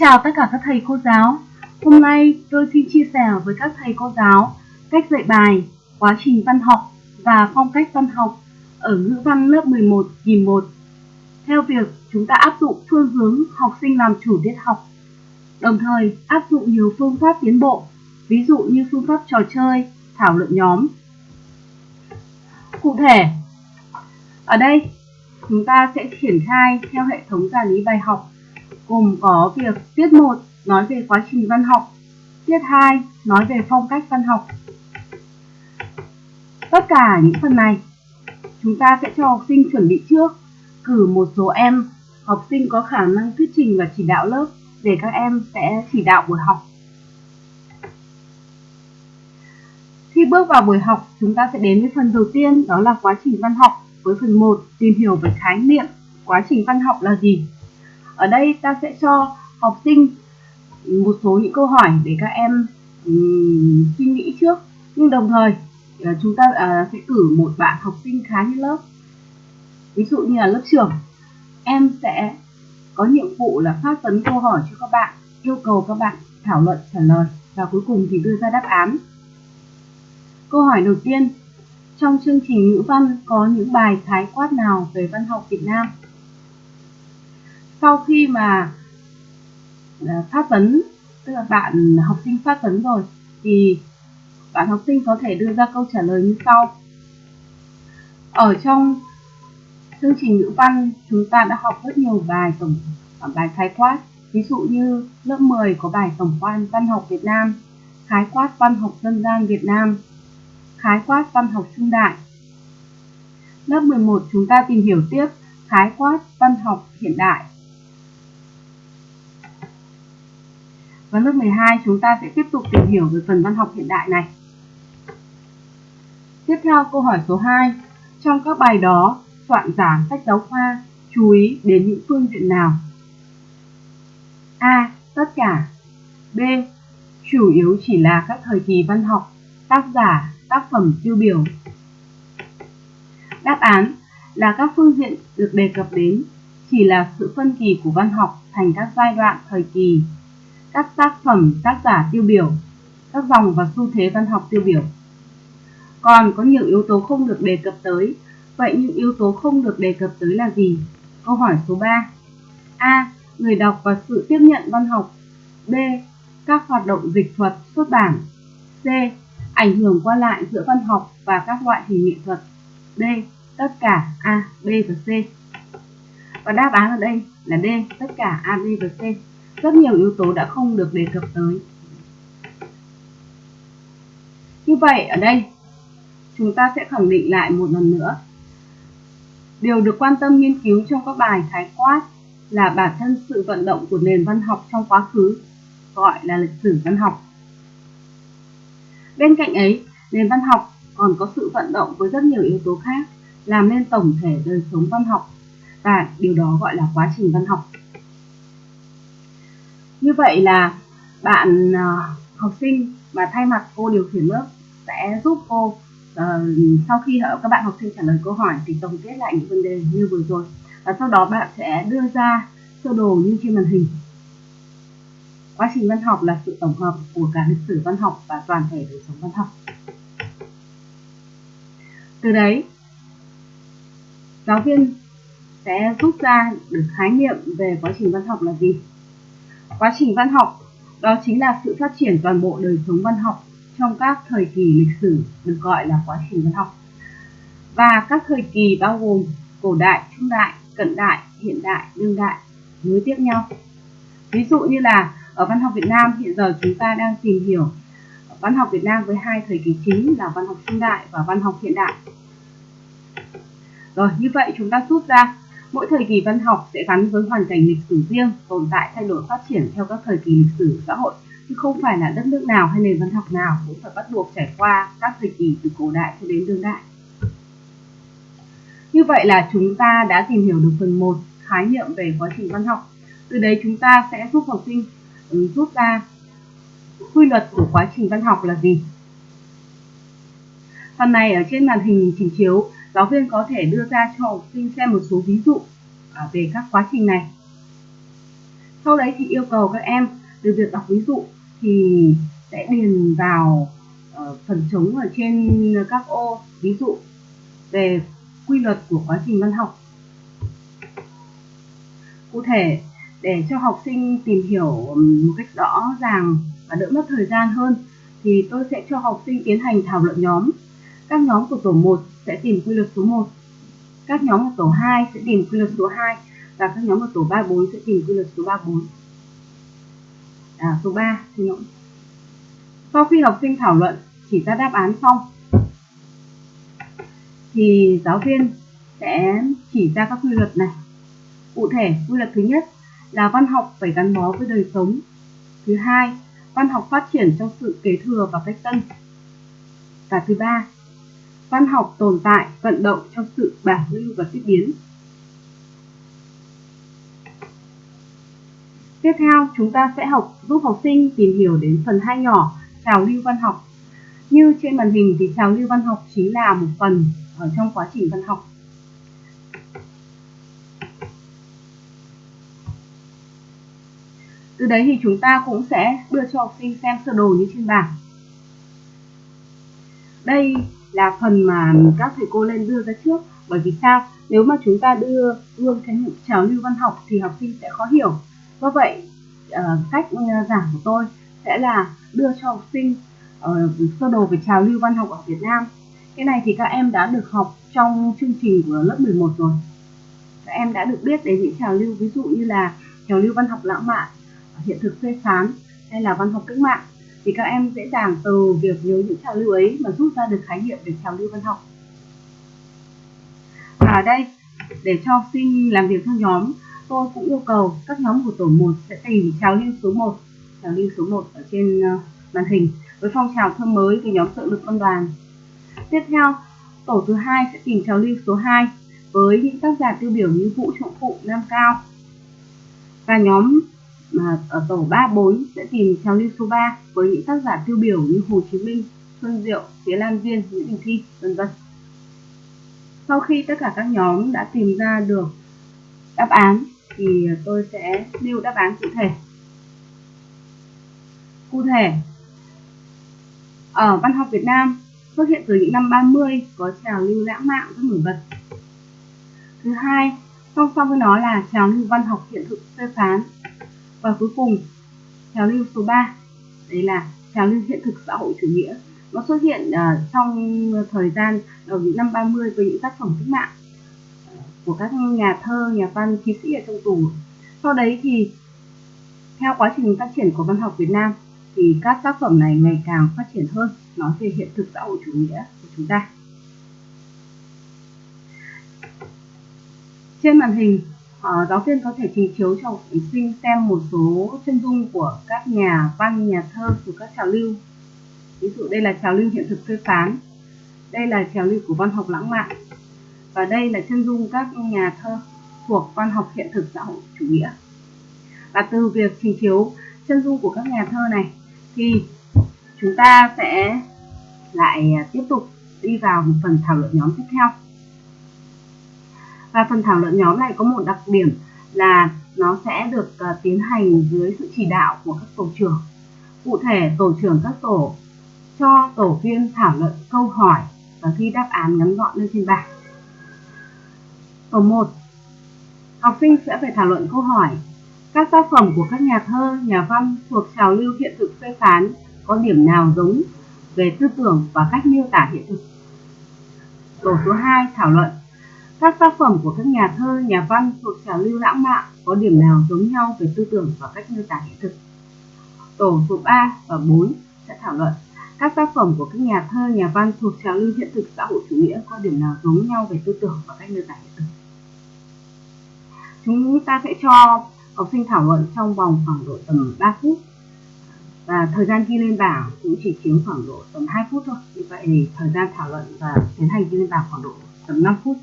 chào tất cả các thầy cô giáo. Hôm nay tôi xin chia sẻ với các thầy cô giáo cách dạy bài, quá trình văn học và phong cách văn học ở ngữ văn lớp 11 kỳ 1 theo việc chúng ta áp dụng phương hướng học sinh làm chủ tiết học. Đồng thời áp dụng nhiều phương pháp tiến bộ, ví dụ như phương pháp trò chơi, thảo luận nhóm. Cụ thể, ở đây chúng ta sẽ triển khai theo hệ thống giả lý bài học gồm có việc tiết 1 nói về quá trình văn học, tiết 2 nói về phong cách văn học. Tất cả những phần này chúng ta sẽ cho học sinh chuẩn bị trước, cử một số em học sinh có khả năng thuyết trình và chỉ đạo lớp để các em sẽ chỉ đạo buổi học. Khi bước vào buổi học, chúng ta sẽ đến với phần đầu tiên đó là quá trình văn học với phần 1 tìm hiểu về khái niệm quá trình văn học là gì. Ở đây ta sẽ cho học sinh một số những câu hỏi để các em um, suy nghĩ trước. Nhưng đồng thời uh, chúng ta uh, sẽ cử một bạn học sinh khá như lớp. Ví dụ như là lớp trưởng em sẽ có nhiệm vụ là phát vấn câu hỏi cho các bạn yêu cầu các bạn thảo luận trả lời và cuối cùng thì đưa ra đáp án. Câu hỏi đầu tiên trong chương trình ngữ văn có những bài khái quát nào về văn học Việt Nam? Sau khi mà à, phát vấn, tức là bạn học sinh phát vấn rồi, thì bạn học sinh có thể đưa ra câu trả lời như sau. Ở trong chương trình ngữ văn, chúng ta đã học rất nhiều bài tổng à, bài khái quát. Ví dụ như lớp 10 có bài tổng quan văn học Việt Nam, khái quát văn học dân gian Việt Nam, khái quát văn học trung đại. Lớp 11 chúng ta tìm hiểu tiếp khái quát văn học hiện đại. Và lớp 12 chúng ta sẽ tiếp tục tìm hiểu về phần văn học hiện đại này. Tiếp theo câu hỏi số 2. Trong các bài đó, soạn giả sách giáo khoa chú ý đến những phương diện nào? A. Tất cả B. Chủ yếu chỉ là các thời kỳ văn học, tác giả, tác phẩm tiêu biểu. Đáp án là các phương diện được đề cập đến chỉ là sự phân kỳ của văn học thành các giai đoạn thời kỳ các tác phẩm tác giả tiêu biểu, các dòng và xu thế văn học tiêu biểu. Còn có nhiều yếu tố không được đề cập tới, vậy những yếu tố không được đề cập tới là gì? Câu hỏi số 3. A. Người đọc và sự tiếp nhận văn học. B. Các hoạt động dịch thuật, xuất bản. C. Ảnh hưởng qua lại giữa văn học và các loại hình nghệ thuật. D. Tất cả A, B và C. Và đáp án ở đây là D, tất cả A, B và C rất nhiều yếu tố đã không được đề cập tới. Như vậy ở đây chúng ta sẽ khẳng định lại một lần nữa. Điều được quan tâm nghiên cứu trong các bài khái quát là bản thân sự vận động của nền văn học trong quá khứ, gọi là lịch sử văn học. Bên cạnh ấy, nền văn học còn có sự vận động với rất nhiều yếu tố khác, làm nên tổng thể đời sống văn học và điều đó gọi là quá trình văn học như vậy là bạn uh, học sinh mà thay mặt cô điều khiển lớp sẽ giúp cô uh, sau khi các bạn học sinh trả lời câu hỏi thì tổng kết lại những vấn đề như vừa rồi. Và sau đó bạn sẽ đưa ra sơ đồ như trên màn hình. Quá trình văn học là sự tổng hợp của cả lịch sử văn học và toàn thể đời sống văn học. Từ đấy giáo viên sẽ rút ra được khái niệm về quá trình văn học là gì? Quá trình văn học đó chính là sự phát triển toàn bộ đời sống văn học trong các thời kỳ lịch sử được gọi là quá trình văn học. Và các thời kỳ bao gồm cổ đại, trung đại, cận đại, hiện đại, đương đại nối tiếp nhau. Ví dụ như là ở văn học Việt Nam hiện giờ chúng ta đang tìm hiểu văn học Việt Nam với hai thời kỳ chính là văn học trung đại và văn học hiện đại. Rồi như vậy chúng ta rút ra Mỗi thời kỳ văn học sẽ gắn với hoàn cảnh lịch sử riêng, tồn tại thay đổi phát triển theo các thời kỳ lịch sử xã hội, chứ không phải là đất nước nào hay nền văn học nào cũng phải bắt buộc trải qua các thời kỳ từ cổ đại cho đến đương đại. Như vậy là chúng ta đã tìm hiểu được phần 1 khái niệm về quá trình văn học. Từ đấy chúng ta sẽ giúp học sinh ừ, rút ra quy luật của quá trình văn học là gì. Phần này ở trên màn hình trình chiếu giáo viên có thể đưa ra cho học sinh xem một số ví dụ à, về các quá trình này. sau đấy thì yêu cầu các em từ việc đọc ví dụ thì sẽ điền vào ờ, phần trống ở trên các ô ví dụ về quy luật của quá trình văn học cụ thể, để cho học sinh tìm hiểu một cách rõ ràng và đỡ mất thời gian hơn thì tôi sẽ cho học sinh tiến hành thảo luận nhóm các nhóm của tổ 1 sẽ tìm quy luật số 1 các nhóm của tổ 2 sẽ tìm quy luật số 2 và các nhóm của tổ 3 4 sẽ tìm quy luật số 3 4 à, số 3 xin lỗi. Sau khi học sinh thảo luận chỉ ra đáp án xong thì giáo viên sẽ chỉ ra các quy luật này. Cụ thể quy luật thứ nhất là văn học phải gắn bó với đời sống. Thứ hai văn học phát triển trong sự kế thừa và cách tân. Và thứ ba văn học tồn tại, vận động trong sự bảo lưu và tiếp biến. Tiếp theo, chúng ta sẽ học giúp học sinh tìm hiểu đến phần hai nhỏ, trào lưu văn học. Như trên màn hình thì trào lưu văn học chính là một phần ở trong quá trình văn học. Từ đấy thì chúng ta cũng sẽ đưa cho học sinh xem sơ đồ như trên bảng. Đây là phần mà các thầy cô lên đưa ra trước. Bởi vì sao? Nếu mà chúng ta đưa gương khái niệm trào lưu văn học thì học sinh sẽ khó hiểu. Do vậy ờ, cách ờ, giảng của tôi sẽ là đưa cho học sinh ờ, sơ đồ về trào lưu văn học ở Việt Nam. Cái này thì các em đã được học trong chương trình của lớp 11 rồi. Các em đã được biết đến những trào lưu, ví dụ như là trào lưu văn học lãng mạn hiện thực phê phán, hay là văn học cách mạng thì các em dễ dàng từ việc nhớ những trào lưu ấy mà rút ra được khái niệm về trào lưu văn học. Và ở đây để cho học sinh làm việc theo nhóm tôi cũng yêu cầu các nhóm của tổ 1 sẽ tìm trào lưu số 1 trào lưu số 1 ở trên ờ, màn hình với phong trào thơ mới với nhóm tự lực công đoàn. Tiếp theo tổ thứ hai sẽ tìm trào lưu số 2 với những tác giả tiêu biểu như Vũ Trọng Phụ, Nam Cao. Và nhóm mà ở tổ 3 4 sẽ tìm trào lưu số 3 với những tác giả tiêu biểu như Hồ Chí Minh, Xuân Diệu, Phía Lan Viên, Nguyễn Đình Thi, vân vân. Sau khi tất cả các nhóm đã tìm ra được đáp án thì tôi sẽ nêu đáp án cụ thể. Cụ thể, ở văn học Việt Nam xuất hiện từ những năm 30 có trào lưu lãng mạn rất nổi bật. Thứ hai, song song với nó là trào lưu văn học hiện thực phê phán và cuối cùng trào lưu số 3 đấy là trào lưu hiện thực xã hội chủ nghĩa nó xuất hiện uh, trong thời gian đầu những năm 30 với những tác phẩm cách mạng à, của các nhà thơ, nhà văn, thi sĩ ở trong tù. Sau đấy thì theo quá trình phát triển của văn học Việt Nam thì các tác phẩm này ngày càng phát triển hơn nói về hiện thực xã hội chủ nghĩa của chúng ta. Trên màn hình uh, giáo viên có thể trình chiếu cho học sinh xem một số chân dung của các nhà văn, nhà thơ của các trào lưu. Ví dụ đây là trào lưu hiện thực tươi sáng, đây là trào lưu của văn học lãng mạn và đây là chân dung các nhà thơ thuộc văn học hiện thực xã hội chủ nghĩa. Và từ việc trình chiếu chân dung của các nhà thơ này thì chúng ta sẽ lại à, tiếp tục đi vào một phần thảo luận nhóm tiếp theo. Và phần thảo luận nhóm này có một đặc điểm là nó sẽ được uh, tiến hành dưới sự chỉ đạo của các tổ trưởng. Cụ thể, tổ trưởng các tổ cho tổ viên thảo luận câu hỏi và ghi đáp án ngắn gọn lên trên bảng. Tổ 1. Học sinh sẽ phải thảo luận câu hỏi các tác phẩm của các nhà thơ, nhà văn thuộc trào lưu hiện thực phê phán có điểm nào giống về tư tưởng và cách miêu tả hiện thực. Tổ số 2 thảo luận các tác phẩm của các nhà thơ, nhà văn thuộc trào lưu lãng mạn có điểm nào giống nhau về tư tưởng và cách miêu tả hiện thực. Tổ số 3 và 4 sẽ thảo luận các tác phẩm của các nhà thơ, nhà văn thuộc trào lưu hiện thực xã hội chủ nghĩa có điểm nào giống nhau về tư tưởng và cách miêu tả hiện thực. Chúng ta sẽ cho học sinh thảo luận trong vòng khoảng độ tầm 3 phút và thời gian ghi lên bảng cũng chỉ chiếm khoảng độ tầm 2 phút thôi như vậy thì thời gian thảo luận và tiến hành ghi lên bảng khoảng độ tầm 5 phút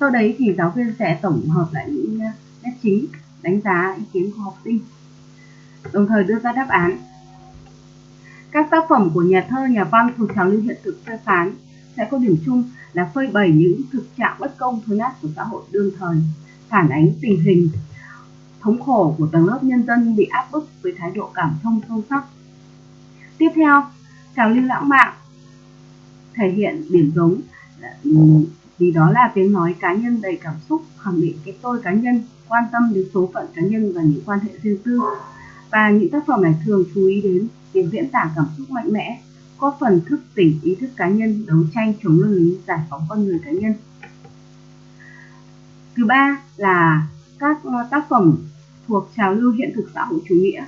sau đấy thì giáo viên sẽ tổng hợp lại những ờ, nét chính đánh giá ý kiến của học sinh đồng thời đưa ra đáp án các tác phẩm của nhà thơ nhà văn thuộc trào lưu hiện thực phê phán sẽ có điểm chung là phơi bày những thực trạng bất công thối nát của xã hội đương thời phản ánh tình hình thống khổ của tầng lớp nhân dân bị áp bức với thái độ cảm thông sâu sắc. Tiếp theo, trào lưu lãng mạn thể hiện điểm giống vì đó là tiếng nói cá nhân đầy cảm xúc khẳng định cái tôi cá nhân quan tâm đến số phận cá nhân và những quan hệ riêng tư. Và những tác phẩm này thường chú ý đến việc diễn tả cảm xúc mạnh mẽ có phần thức tỉnh ý thức cá nhân đấu tranh chống luân lý giải phóng con người cá nhân. Thứ ba là các ờ, tác phẩm thuộc trào lưu hiện thực xã hội chủ nghĩa.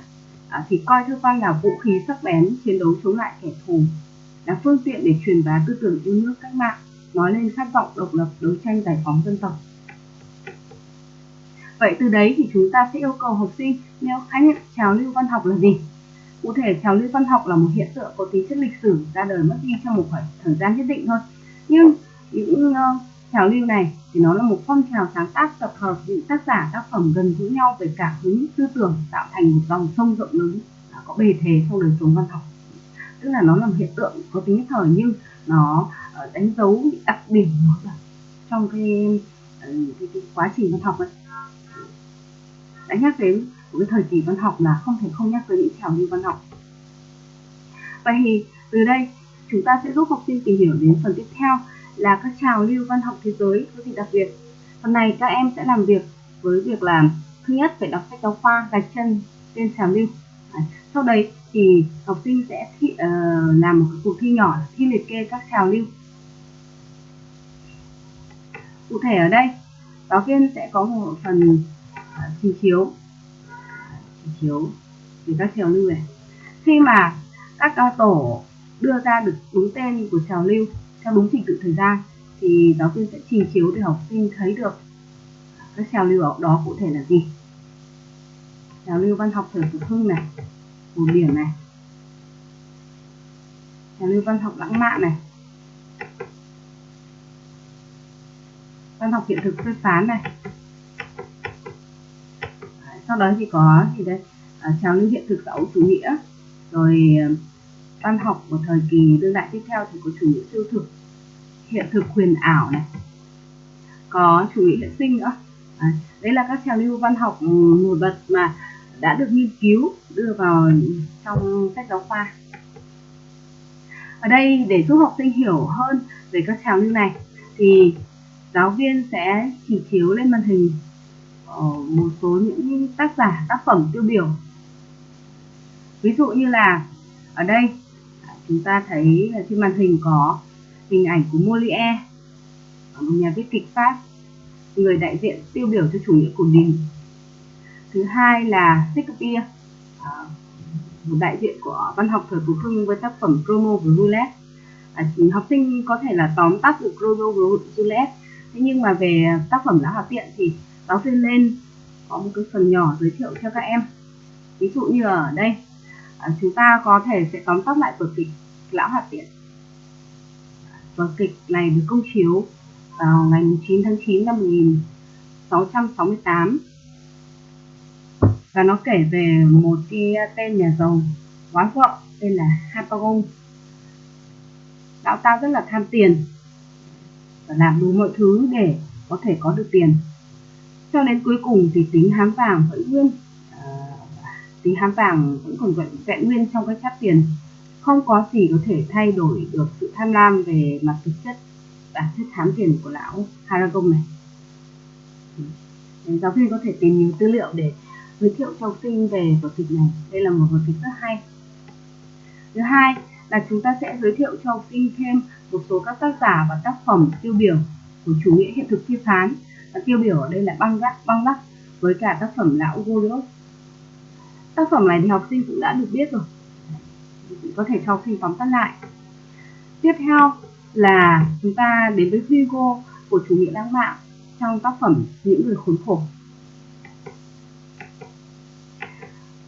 À, thì coi thơ văn là vũ khí sắc bén chiến đấu chống lại kẻ thù là phương tiện để truyền bá tư tưởng yêu nước cách mạng nói lên khát vọng độc lập đấu tranh giải phóng dân tộc. Vậy từ đấy thì chúng ta sẽ yêu cầu học sinh nêu khái niệm trào lưu văn học là gì? Cụ thể trào lưu văn học là một hiện tượng có tính chất lịch sử ra đời mất đi trong một khoảng thời gian nhất định thôi. Nhưng những uh, trào lưu này thì nó là một phong trào sáng tác tập hợp những tác giả tác phẩm gần gũi nhau về cả hướng tư tưởng tạo thành một dòng sông rộng lớn có bề thế trong đời sống văn học. Tức là nó là một hiện tượng có tính nhất thời nhưng nó đánh dấu đặc điểm trong cái, ừ, cái, cái quá trình văn học ấy. Đã nhắc đến một cái thời kỳ văn học là không thể không nhắc tới những trào lưu văn học. Vậy thì từ đây chúng ta sẽ giúp học sinh tìm hiểu đến phần tiếp theo là các trào lưu văn học thế giới có gì đặc biệt. Phần này các em sẽ làm việc với việc làm thứ nhất phải đọc sách giáo khoa gạch chân tên trào lưu. À, sau đấy thì học sinh sẽ thi, uh, làm một cuộc thi nhỏ thi liệt kê các trào lưu cụ thể ở đây. Giáo viên sẽ có một phần à, trình chiếu. Trình chiếu. Về các trào lưu này. Khi mà các à, tổ đưa ra được đúng tên của trào lưu theo đúng trình tự thời gian, thì giáo viên sẽ trình chiếu để học sinh thấy được các trào lưu đó cụ thể là gì. Trào lưu văn học thời phục hưng này cổ điển này. Trào lưu văn học lãng mạn này. Văn học hiện thực phê phán này. Sau đó thì có gì đây? À, trào lưu hiện thực xã hội chủ nghĩa. Rồi ờ, văn học của thời kỳ đương đại tiếp theo thì có chủ nghĩa siêu thực hiện thực huyền ảo này. Có chủ nghĩa hiện sinh nữa. À, đấy là các trào lưu văn học ừ, nổi bật mà đã được nghiên cứu đưa vào trong sách giáo khoa. Ở đây để giúp học sinh hiểu hơn về các trào lưu này thì giáo viên sẽ chỉ chiếu lên màn hình ờ, một số những tác giả tác phẩm tiêu biểu. Ví dụ như là ở đây chúng ta thấy trên màn hình có hình ảnh của Molière một nhà viết kịch Pháp người đại diện tiêu biểu cho chủ nghĩa cổ điển thứ hai là Shakespeare à, một đại diện của văn học thời cổ hưng với tác phẩm Romeo và Juliet à, học sinh có thể là tóm tắt được Romeo và Juliet thế nhưng mà về tác phẩm đã hòa tiện thì giáo viên lên, có một cái phần nhỏ giới thiệu cho các em. Ví dụ như ở đây à, chúng ta có thể sẽ tóm tắt lại vở kịch lão hòa tiện. Vở kịch này được công chiếu vào ngày 9 tháng 9 năm 1668 và nó kể về một cái tên nhà giàu quá vợ, tên là Hapagon lão ta rất là tham tiền và làm đủ mọi thứ để có thể có được tiền. Cho đến cuối cùng thì tính hám vàng vẫn nguyên à, tính hám vàng vẫn còn vẹn, vẹn nguyên trong cái chát tiền. Không có gì có thể thay đổi được sự tham lam về mặt thực chất bản chất hám tiền của lão Haragon này. Giáo viên có thể tìm nhiều tư liệu để giới thiệu cho học sinh về vở kịch này. Đây là một vở kịch rất hay. Thứ hai là chúng ta sẽ giới thiệu cho học sinh thêm một số các tác giả và tác phẩm tiêu biểu của chủ nghĩa hiện thực phê phán. Và tiêu biểu ở đây là băng gác băng lắc với cả tác phẩm lão Goliath tác phẩm này thì học sinh cũng đã được biết rồi. Có thể cho học sinh tóm tắt lại. Tiếp theo là chúng ta đến với Hugo của chủ nghĩa lãng mạn trong tác phẩm những người khốn khổ.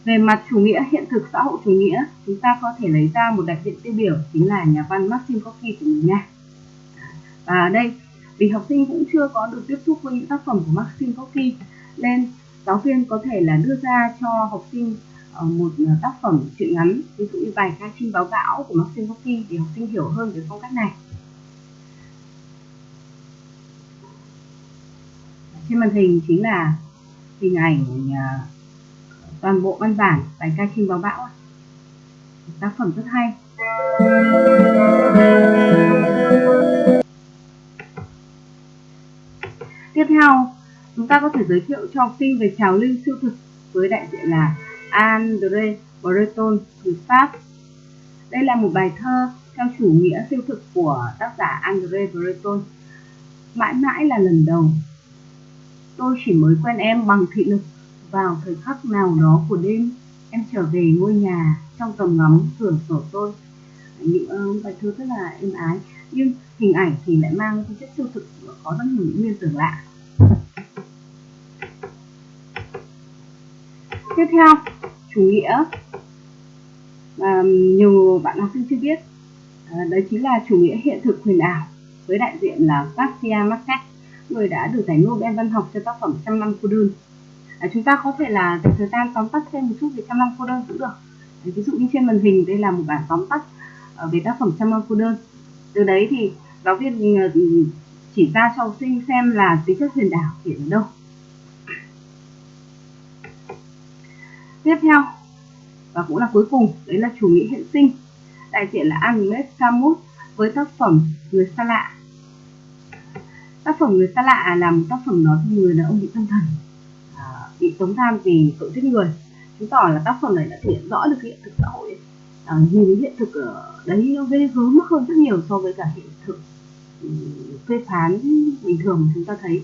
Về mặt chủ nghĩa hiện thực xã hội chủ nghĩa, chúng ta có thể lấy ra một đại diện tiêu biểu chính là nhà văn Maxim Gorky của mình nha Và ở đây, vì học sinh cũng chưa có được tiếp xúc với những tác phẩm của Maxim Gorky, nên giáo viên có thể là đưa ra cho học sinh ờ, một ờ, tác phẩm truyện ngắn, ví dụ như bài ca chim báo bão của Maxim Gorky để học sinh hiểu hơn về phong cách này. Trên màn hình chính là hình ảnh ờ, toàn bộ văn bản bài ca chim báo bão tác phẩm rất hay. Tiếp theo, chúng ta có thể giới thiệu cho học sinh về trào lưu siêu thực với đại diện là André Breton người Pháp. Đây là một bài thơ theo chủ nghĩa siêu thực của tác giả André Breton. Mãi mãi là lần đầu. Tôi chỉ mới quen em bằng thị lực vào thời khắc nào đó của đêm, em trở về ngôi nhà trong tầm ngắm cửa sổ tôi. Những ờ, bài thơ rất là êm ái, nhưng hình ảnh thì lại mang tính chất siêu thực có rất nhiều những tưởng lạ. Tiếp theo, chủ nghĩa. Mà nhiều bạn học sinh chưa biết ờ, đấy chính là chủ nghĩa hiện thực huyền ảo với đại diện là Garcia Marquez, người đã được giải Nobel văn học cho tác phẩm Trăm năm cô đơn à, chúng ta có thể là dành thời gian tóm tắt thêm một chút về Trăm năm cô đơn cũng được. À, ví dụ như trên màn hình đây là một bản tóm tắt ờ, về tác phẩm Trăm năm cô đơn từ đấy thì giáo viên ờ, chỉ ra cho học sinh xem là tính chất huyền đảo hiện ở đâu. Tiếp theo và cũng là cuối cùng đấy là chủ nghĩa hiện sinh đại diện là Agnes Camus với tác phẩm người xa lạ. Tác phẩm người xa lạ là một tác phẩm nói về người đàn ông bị tâm thần bị tống giam vì tội giết người. Chứng tỏ là tác phẩm này đã thể hiện rõ được hiện thực xã hội. À, nhìn hiện thực ở đấy nó ghê gớm hơn rất nhiều so với cả hiện thực ừ, phê phán bình thường mà chúng ta thấy.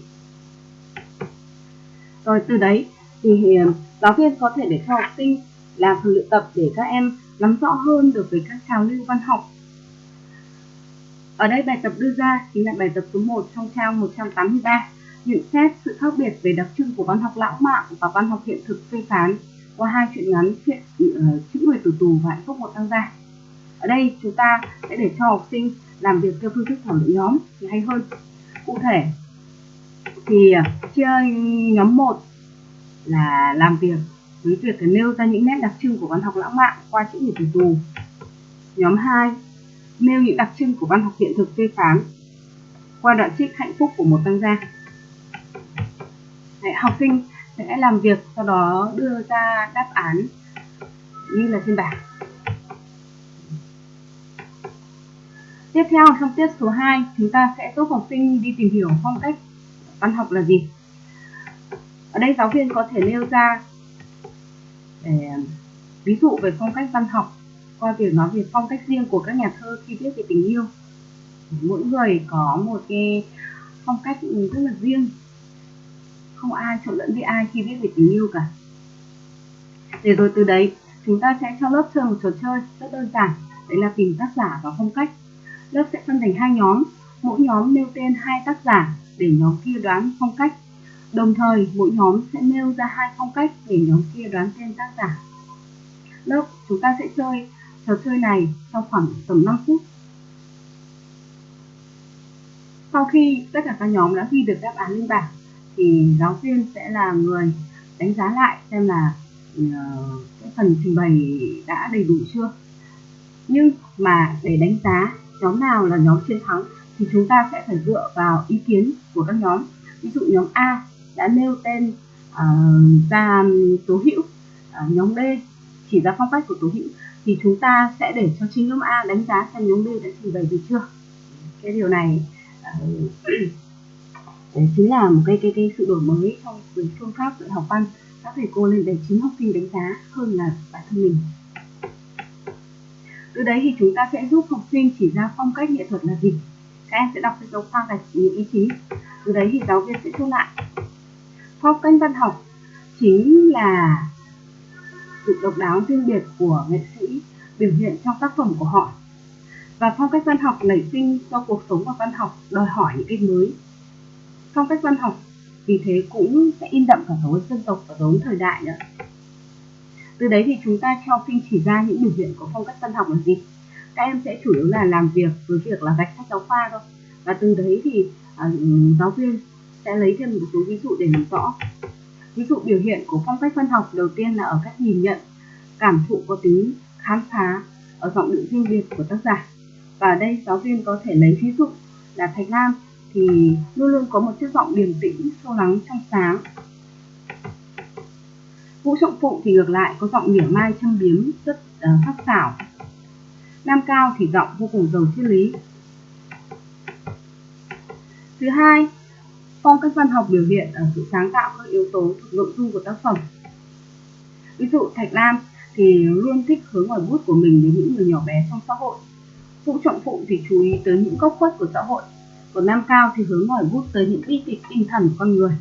Rồi từ đấy thì ừ, giáo viên có thể để cho học sinh làm phần luyện tập để các em nắm rõ hơn được về các trào lưu văn học. Ở đây bài tập đưa ra chính là bài tập số 1 trong trang 183, nhận xét sự khác biệt về đặc trưng của văn học lãng mạn và văn học hiện thực phê phán qua hai truyện ngắn chuyện uh, chữ người tử tù và hạnh phúc một tăng gia. Ở đây chúng ta sẽ để cho học sinh làm việc theo phương thức thảo luận nhóm thì hay hơn. Cụ thể thì ờ, chia nhóm 1 là làm việc với việc nêu ra những nét đặc trưng của văn học lãng mạn qua chữ người tử tù. Nhóm 2 nêu những đặc trưng của văn học hiện thực phê phán qua đoạn trích hạnh phúc của một tăng gia. Đấy, học sinh sẽ làm việc sau đó đưa ra đáp án như là trên bảng. Tiếp theo trong tiết số 2, chúng ta sẽ giúp học sinh đi tìm hiểu phong cách văn học là gì. Ở đây giáo viên có thể nêu ra để ví dụ về phong cách văn học qua việc nói về phong cách riêng của các nhà thơ khi viết về tình yêu mỗi người có một cái phong cách rất là riêng không ai, trộn lẫn với ai khi viết về tình yêu cả. Để rồi từ đấy, chúng ta sẽ cho lớp chơi một trò chơi rất đơn giản. Đấy là tìm tác giả và phong cách. Lớp sẽ phân thành hai nhóm. Mỗi nhóm nêu tên hai tác giả để nhóm kia đoán phong cách. Đồng thời, mỗi nhóm sẽ nêu ra hai phong cách để nhóm kia đoán tên tác giả. Lớp, chúng ta sẽ chơi trò chơi này trong khoảng tầm 5 phút. Sau khi tất cả các nhóm đã ghi được đáp án lên bảng thì giáo viên sẽ là người đánh giá lại xem là uh, cái phần trình bày đã đầy đủ chưa. Nhưng mà để đánh giá nhóm nào là nhóm chiến thắng thì chúng ta sẽ phải dựa vào ý kiến của các nhóm. Ví dụ nhóm A đã nêu tên uh, ra tố hữu, uh, nhóm B chỉ ra phong cách của tố hữu thì chúng ta sẽ để cho chính nhóm A đánh giá xem nhóm B đã trình bày gì chưa cái điều này uh, đấy, chính là một cái cái cái sự đổi mới trong cái phương pháp dạy học văn các thầy cô lên để chính học sinh đánh giá hơn là bản thân mình. Từ đấy thì chúng ta sẽ giúp học sinh chỉ ra phong cách nghệ thuật là gì. Các em sẽ đọc cái dấu khoa chỉ những ý chí. từ đấy thì giáo viên sẽ thu lại. Phong cách văn học chính là sự độc đáo riêng biệt của nghệ sĩ, biểu hiện trong tác phẩm của họ. Và phong cách văn học nảy sinh do cuộc sống và văn học đòi hỏi những cái mới phong cách văn học vì thế cũng sẽ in đậm cả dấu dân tộc và dấu thời đại nữa. Từ đấy thì chúng ta cho phim chỉ ra những biểu hiện của phong cách văn học là gì. Các em sẽ chủ yếu là làm việc với việc là gạch sách giáo khoa thôi. Và từ đấy thì uh, giáo viên sẽ lấy thêm một số ví dụ để làm rõ. Ví dụ biểu hiện của phong cách văn học đầu tiên là ở cách nhìn nhận cảm thụ có tính khám phá ở giọng điệu riêng biệt của tác giả. Và ở đây giáo viên có thể lấy ví dụ là Thạch Lam thì luôn luôn có một chất giọng điềm tĩnh, sâu lắng, trong sáng. Vũ Trọng Phụng thì ngược lại có giọng mỉa mai châm biếm rất uh, sắc sảo. Nam Cao thì giọng vô cùng giàu triết lý. Thứ hai, phong cách văn học biểu hiện ở sự sáng tạo các yếu tố thuộc nội dung của tác phẩm. Ví dụ Thạch Lam thì luôn thích hướng ngoài bút của mình đến những người nhỏ bé trong xã hội. Vũ Trọng Phụng thì chú ý tới những góc khuất của xã hội. Còn Nam Cao thì hướng ngòi bút tới những bi kịch tinh thần của con người.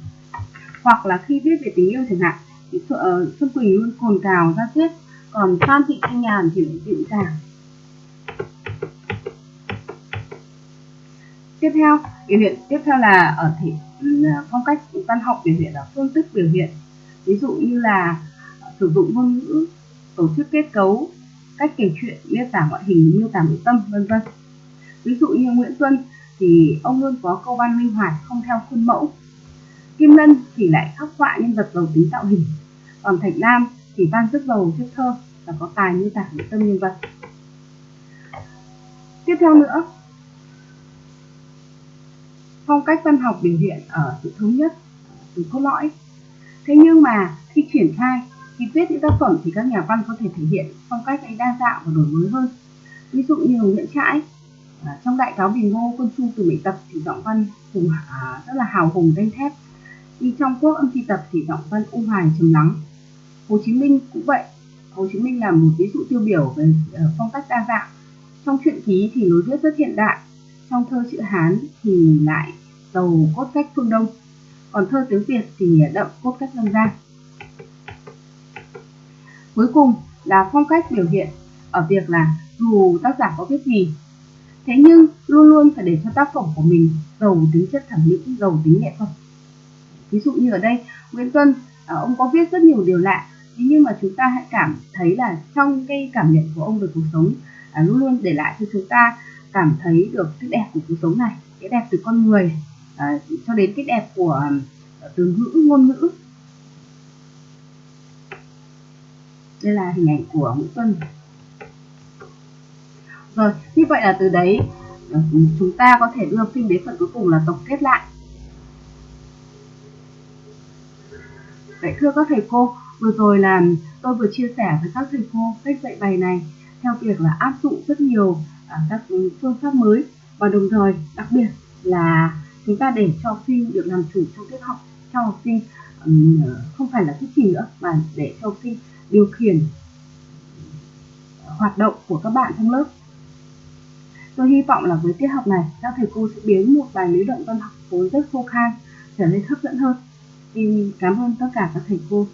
Hoặc là khi viết về tình yêu chẳng hạn, thì ờ, Xuân Quỳnh luôn cồn cào ra thuyết còn Phan Thị Thanh Nhàn thì lại dịu dàng. Tiếp theo, biểu hiện tiếp theo là ở thể ờ, phong cách văn học biểu hiện là phương thức biểu hiện. Ví dụ như là sử dụng ngôn ngữ, tổ chức kết cấu, cách kể chuyện, miêu tả ngoại hình, miêu tả nội tâm, vân vân. Ví dụ như Nguyễn Tuân thì ông luôn có câu văn linh hoạt không theo khuôn mẫu. Kim Lân thì lại khắc họa nhân vật giàu tính tạo hình. Còn Thạch Lam thì văn rất giàu chất thơ và có tài miêu tả nội tâm nhân vật. Tiếp theo nữa, phong cách văn học biểu hiện ở sự thống nhất, từ cốt lõi. Thế nhưng mà khi triển khai khi viết những tác phẩm thì các nhà văn có thể thể hiện phong cách ấy đa dạng và đổi mới hơn ví dụ như Nguyễn Trãi à, trong đại cáo bình ngô quân chu từ mỹ tập thì giọng văn hùng à, rất là hào hùng danh thép. Đi trong quốc âm thi tập thì giọng văn u hoài trầm lắng. Hồ Chí Minh cũng vậy. Hồ Chí Minh là một ví dụ tiêu biểu về ờ, phong cách đa dạng. Trong truyện ký thì lối viết rất hiện đại. Trong thơ chữ Hán thì lại giàu cốt cách phương Đông. Còn thơ tiếng Việt thì đậm cốt cách dân gian. Cuối cùng là phong cách biểu hiện ở việc là dù tác giả có viết gì, thế nhưng luôn luôn phải để cho tác phẩm của mình giàu tính chất thẩm mỹ, giàu tính nghệ thuật. Ví dụ như ở đây, Nguyễn Tuân, à, ông có viết rất nhiều điều lạ, thế nhưng mà chúng ta hãy cảm thấy là trong cái cảm nhận của ông về cuộc sống à, luôn luôn để lại cho chúng ta cảm thấy được cái đẹp của cuộc sống này, cái đẹp từ con người à, cho đến cái đẹp của từ ngữ ngôn ngữ. Đây là hình ảnh của Nguyễn Tuân rồi như vậy là từ đấy ờ, chúng ta có thể đưa phim đến phần cuối cùng là tổng kết lại Vậy thưa các thầy cô, vừa rồi là tôi vừa chia sẻ với các thầy cô cách dạy bài này theo việc là áp dụng rất nhiều à, các phương pháp mới và đồng thời đặc biệt là chúng ta để cho phim sinh được làm chủ trong tiết học cho học sinh không phải là thuyết trình nữa mà để cho học sinh điều khiển hoạt động của các bạn trong lớp. Tôi hy vọng là với tiết học này, các thầy cô sẽ biến một bài lý luận văn học vốn rất khô khan trở nên hấp dẫn hơn. Xin cảm ơn tất cả các thầy cô.